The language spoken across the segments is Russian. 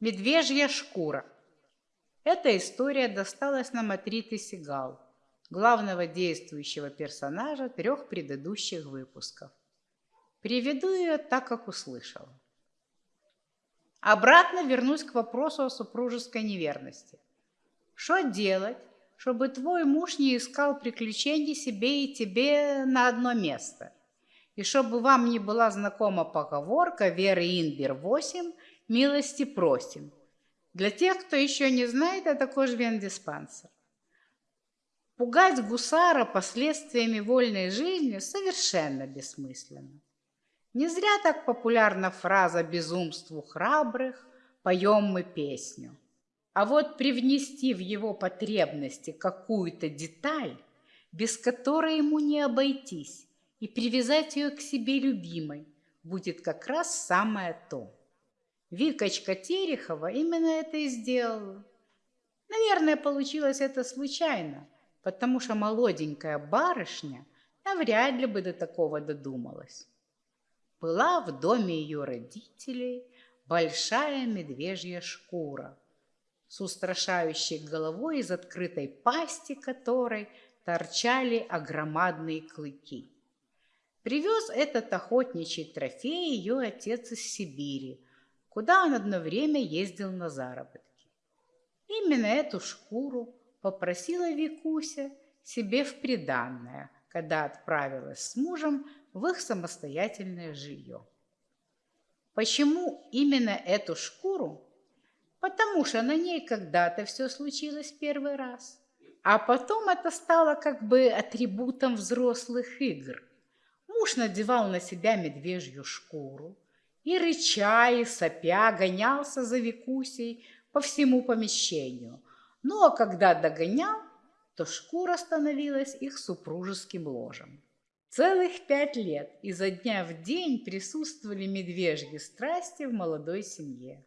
Медвежья шкура. Эта история досталась нам от Риты Сигал, главного действующего персонажа трех предыдущих выпусков. Приведу ее так, как услышала. Обратно вернусь к вопросу о супружеской неверности. Что делать, чтобы твой муж не искал приключений себе и тебе на одно место? И чтобы вам не была знакома поговорка Веры Инбер 8 «Милости просим». Для тех, кто еще не знает, это кожвен-диспансер. Пугать гусара последствиями вольной жизни совершенно бессмысленно. Не зря так популярна фраза «безумству храбрых поем мы песню». А вот привнести в его потребности какую-то деталь, без которой ему не обойтись, и привязать ее к себе любимой, будет как раз самое то. Викочка Терехова именно это и сделала. Наверное, получилось это случайно, потому что молоденькая барышня навряд ли бы до такого додумалась. Была в доме ее родителей большая медвежья шкура с устрашающей головой, из открытой пасти которой торчали огромадные клыки. Привез этот охотничий трофей ее отец из Сибири, куда он одно время ездил на заработки. Именно эту шкуру попросила Викуся себе в приданное, когда отправилась с мужем в их самостоятельное жилье. Почему именно эту шкуру? Потому что на ней когда-то все случилось первый раз. А потом это стало как бы атрибутом взрослых игр. Муж надевал на себя медвежью шкуру, и, рыча и сопя, гонялся за Викусей по всему помещению. Ну а когда догонял, то шкура становилась их супружеским ложем. Целых пять лет изо дня в день присутствовали медвежьи страсти в молодой семье.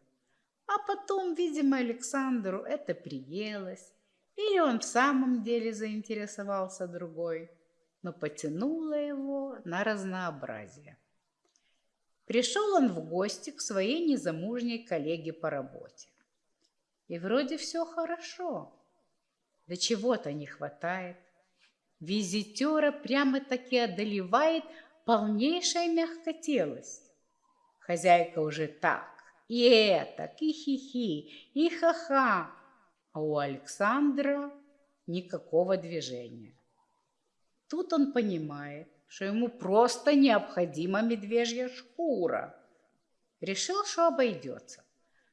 А потом, видимо, Александру это приелось, или он в самом деле заинтересовался другой, но потянуло его на разнообразие. Пришел он в гости к своей незамужней коллеге по работе. И вроде все хорошо. Да чего-то не хватает. Визитера прямо-таки одолевает полнейшая мягкотелость. Хозяйка уже так, и это, и хихи, и ха-ха. А у Александра никакого движения. Тут он понимает, что ему просто необходима медвежья шкура. Решил, что обойдется.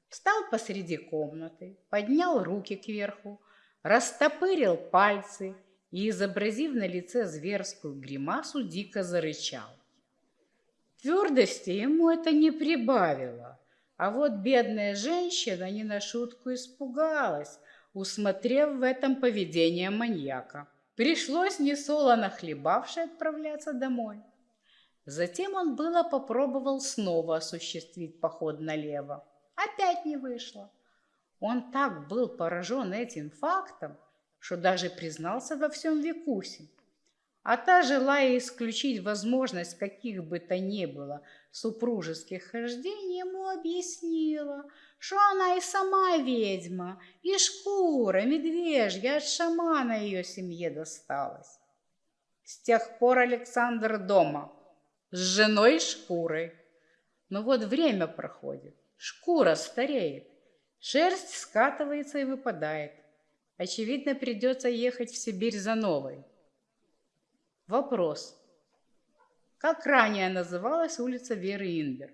Встал посреди комнаты, поднял руки кверху, растопырил пальцы и, изобразив на лице зверскую гримасу, дико зарычал. Твердости ему это не прибавило, а вот бедная женщина не на шутку испугалась, усмотрев в этом поведение маньяка. Пришлось несолоно хлебавши отправляться домой. Затем он было попробовал снова осуществить поход налево. Опять не вышло. Он так был поражен этим фактом, что даже признался во всем Викусе. А та, желая исключить возможность каких бы то ни было супружеских хождений, ему объяснила, что она и сама ведьма, и шкура медвежья от шамана ее семье досталась. С тех пор Александр дома, с женой и шкурой. Но вот время проходит, шкура стареет, шерсть скатывается и выпадает. Очевидно, придется ехать в Сибирь за новой. Вопрос. Как ранее называлась улица Веры Инбер?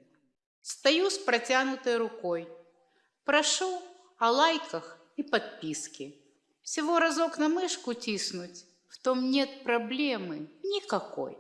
Стою с протянутой рукой. Прошу о лайках и подписке. Всего разок на мышку тиснуть, в том нет проблемы никакой.